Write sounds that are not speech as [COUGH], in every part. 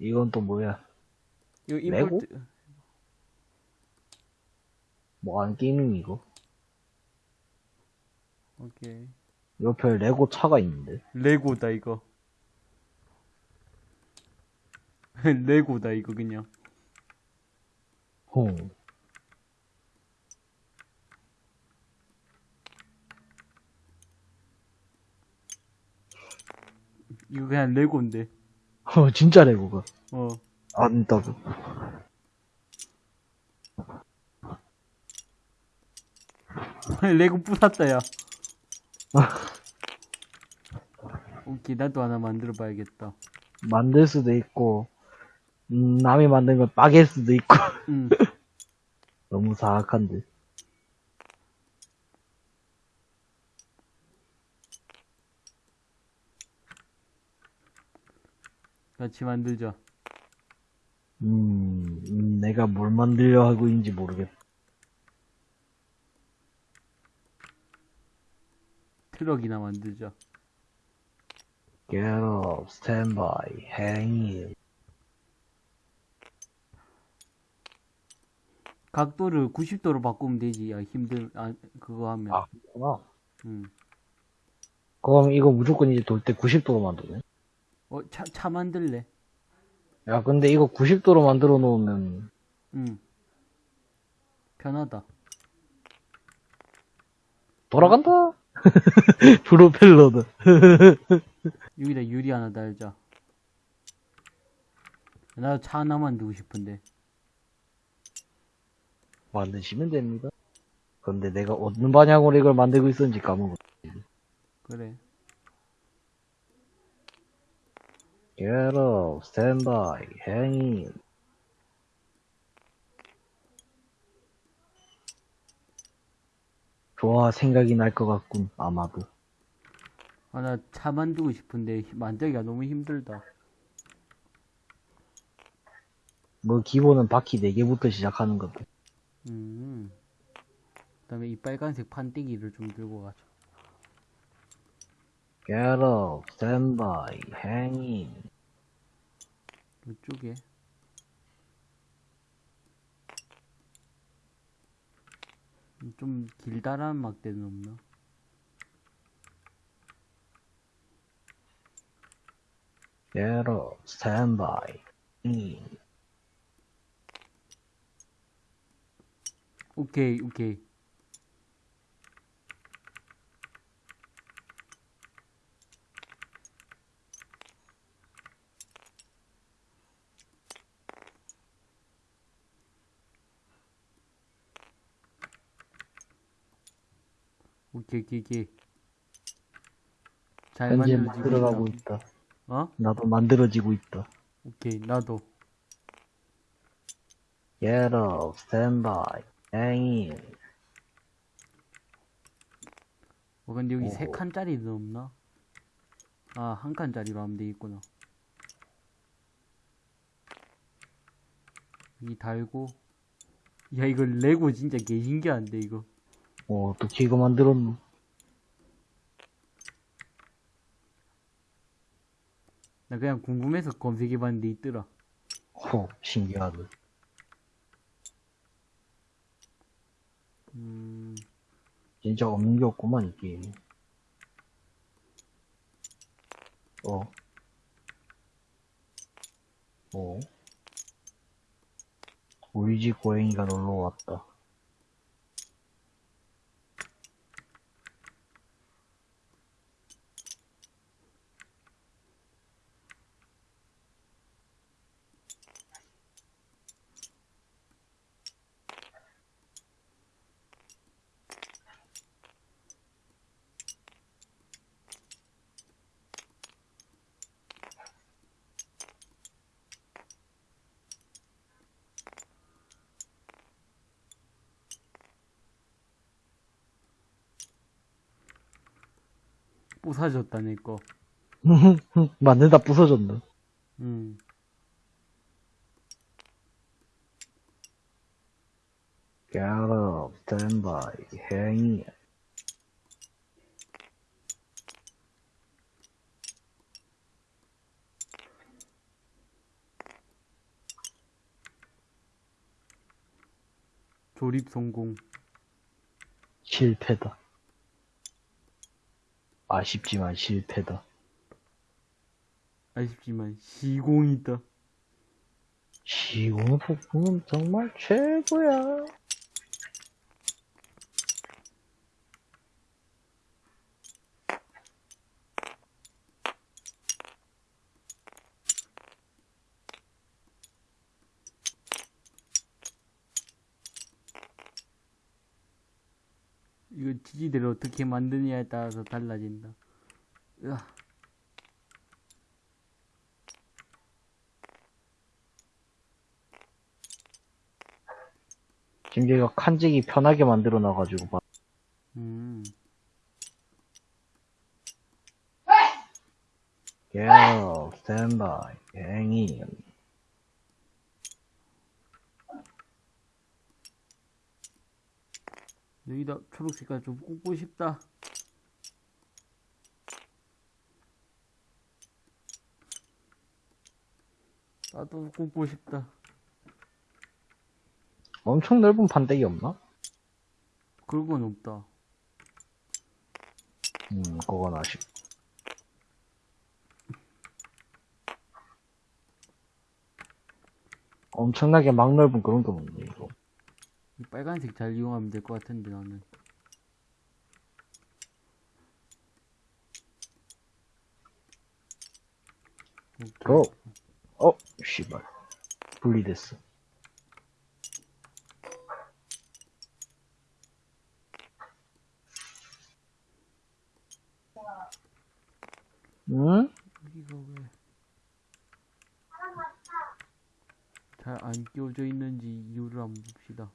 이건 또 뭐야? 이거 레고? 임포트 뭐 하는 게임이 이거? 오케이 옆에 레고 차가 있는데. 레고다 이거 [LAUGHS] 레고다 이거 그냥 호. 이거 그냥 레고인데 어, 진짜 레고가. 어 안다고. 레고 부쉈다 야 오케이 나도 하나 만들어 봐야겠다 만들 수도 있고, 음, 남이 만든 걸 빠갤 수도 있고. 응 [LAUGHS] 너무 사악한데. 같이 만들자 음, 음, 내가 뭘 만들려 하고 있는지 모르겠다. 트럭이나 만들자 Get up, stand by, hang in. 각도를 90도로 바꾸면 되지 야 힘들 아 그거 하면 아, 그렇구나. 응. 그럼 이거 무조건 이제 돌 때 90도로 만드네. 어, 차, 차 만들래? 야, 근데 이거 90도로 만들어 놓으면, 응. 편하다. 돌아간다! [LAUGHS] 프로펠러다. [LAUGHS] 여기다 유리 하나 달자. 나도 차 하나 만들고 싶은데. 만드시면 됩니다. 근데 내가 어느 방향으로 이걸 만들고 있었는지 까먹었어. 그래. Get up, stand by, hang in. 좋아, 생각이 날 것 같군, 아마도. 아, 나 차 만들고 싶은데 만들기가 너무 힘들다. 뭐, 기본은 바퀴 4개부터 시작하는 건데. 음. 그 다음에 이 빨간색 판때기를 좀 들고 가자. Get up, stand by, hang in. 이쪽에. 좀 길다란 막대는 없나? By, in. 오케이, 오케이. 오케이, 오케이, 오케이. 잘 현재 만들어지고 만들어가고 있다. 있다. 어? 나도 만들어지고 있다. 오케이, 나도. Get up, stand by, hang in. 어, 근데 여기 세 오호. 칸짜리도 없나? 아, 한 칸짜리로 하면 되겠구나. 여기 달고. 야, 이거 레고 진짜 개신기한데, 이거. 어, 어떻게 이거 만들었노? 나 그냥 궁금해서 검색해봤는데 있더라. 호, 신기하다. 음, 진짜 없는 게 없구만, 이 게임. 어. 어. 우리 집 고양이가 놀러 왔다. 부서졌다니까. 만들다 부서졌나 응. 갸럽, 스탠바이, 행위 조립 성공 실패다 아쉽지만 실패다. 아쉽지만 시공이다. 시공 폭풍은 정말 최고야. 이거 지지대를 어떻게 만드냐에 따라서 달라진다. 으아. 지금 얘가 칸직이 편하게 만들어 놔가지고 봐. 음. 야, 스탠바이, 행이. 여기다 초록 색깔 좀 꽂고 싶다. 나도 꽂고 싶다. 엄청 넓은 판때기 없나? 그런 건 없다. 음, 그건 아쉽. 엄청나게 막 넓은 그런 건 없네, 이거. 이 빨간색 잘 이용하면 될 것 같은데 나는. 오케이. 고! 어, 씨발. 분리됐어. 응? 여기가 왜? 잘 안 끼워져 있는지 이유를 한번 봅시다.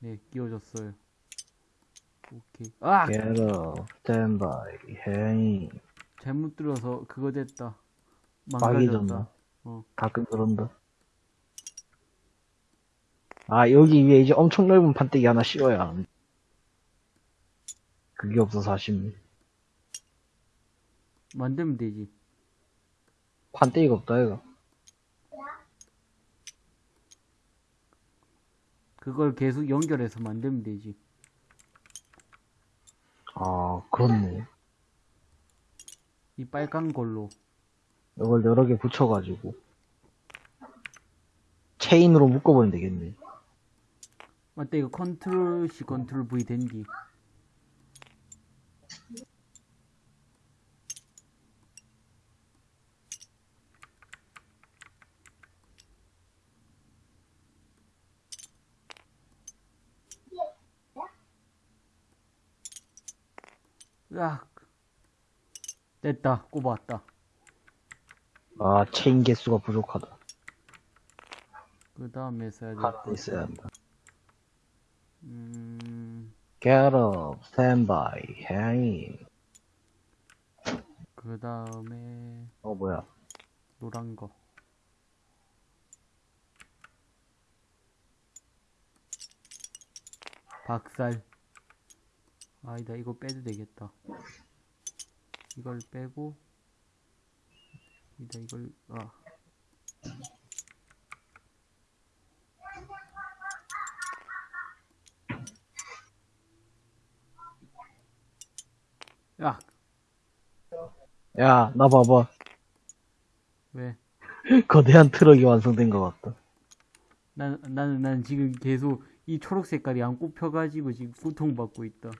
네, 끼워졌어요. 오케이. 아! Get up, stand by, 행이. 잘못 들어서 그거 됐다. 망가졌다. 어. 가끔 그런다. 아, 여기 위에 이제 엄청 넓은 판때기 하나 씌워야 하는데. 그게 없어서 아쉽네. 만들면 되지. 판때기가 없다, 이거. 그걸 계속 연결해서 만들면 되지. 아, 그렇네. 이 빨간 걸로. 이걸 여러 개 붙여가지고. 체인으로 묶어버리면 되겠네. 맞다, 이거 컨트롤 C, 컨트롤 V 된디. 으악. 됐다, 꼽았다. 아, 체인 개수가 부족하다. 그 다음에 써야 될 하나 거. 있어야 한다. 음, Get up, stand by, 행이. 그 다음에 어, 뭐야. 노란 거. 박살. 아니다, 이거 빼도 되겠다. 이걸 빼고, 이다, 이걸, 아. 야, 야, 나 봐봐. 왜? [LAUGHS] 거대한 트럭이 완성된 것 같다. 난, 나는, 난 지금 계속 이 초록 색깔이 안 꼽혀가지고 지금 고통받고 있다.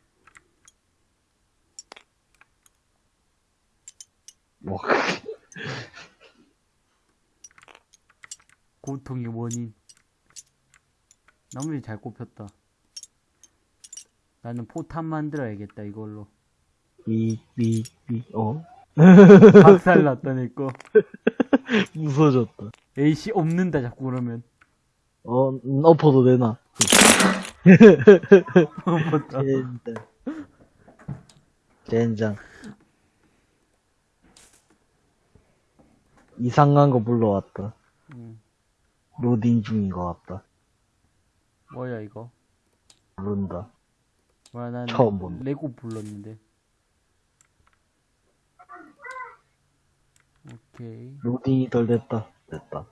뭐, [LAUGHS] 고통의 원인. 나머지 잘 꼽혔다. 나는 포탄 만들어야겠다, 이걸로. 삐, 삐, 삐, 어? [LAUGHS] 박살 났다, 내 거. [LAUGHS] 무서워졌다. 에이씨, 없는다, 자꾸 그러면. 어, 음, 엎어도 되나? 없었다. 젠장. 젠장. 이상한 거 불러왔다. 음, 로딩 중인 것 같다. 뭐야, 이거? 모른다. 뭐야, 난 처음 본다. 레고 불렀는데. 오케이. 로딩이 덜 됐다. 됐다.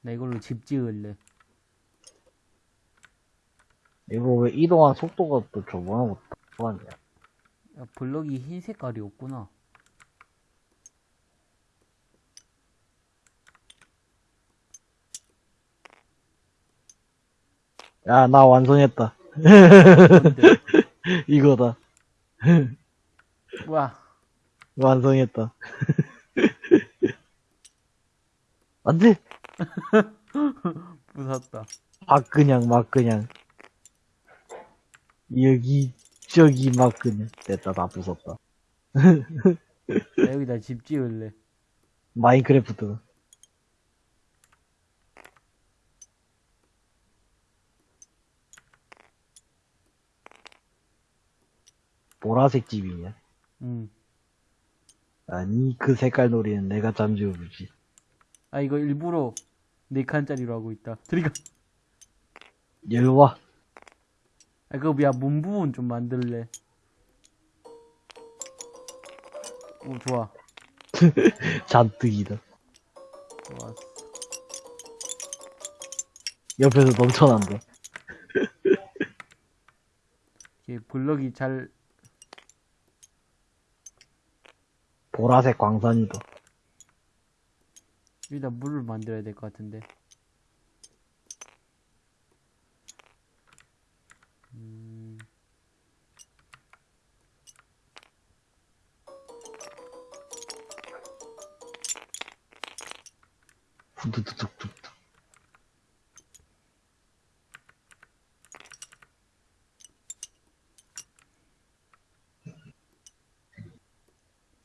나 이걸로 집 지을래. 이거 왜 이동한 속도가 또 저번하고 똑같냐? 야, 블럭이 흰 색깔이 없구나. 야, 나 완성했다. [LAUGHS] 이거다. 와, 완성했다. [LAUGHS] 안 돼! [LAUGHS] 부쉈다. 막 그냥, 막 그냥. 여기, 저기 막 그냥. 됐다, 다 부쉈다. 나 여기다 집 지을래. 마인크래프트. 보라색 집이냐? 응. 아니, 그 색깔 놀이는 내가 잠재워주지. 아, 이거 일부러 네 칸짜리로 하고 있다. 들이가. 일로 와. 아, 그거 야, 문 부분 좀 만들래. 오, 좋아. [LAUGHS] 잔뜩이다. 좋았어. 옆에서 넘쳐난다. [LAUGHS] 이게 블럭이 잘, 보라색 광산이다. 여기다 물을 만들어야 될 것 같은데. 후두두둑둑.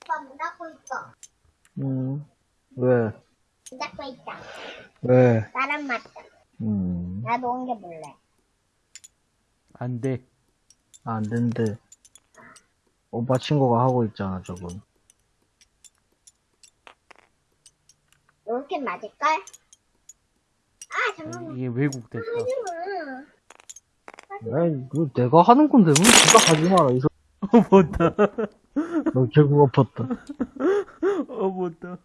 오빠 문 닫고 있어. 음, 왜? 문 닫고 있다. 왜? 나랑 맞다. 음, 나도 옮겨 볼래. 안 돼. 안 된대. 오빠 친구가 하고 있잖아, 저건. 이렇게 맞을걸? 아, 잠깐만. 이게 왜곡됐다. 하지마. 에이, 그 내가 하는 건데, 왜 네가 하지 마라, 이 소... [LAUGHS] 어, 못다. 너 결국 엎었다. [LAUGHS] 어, 못다.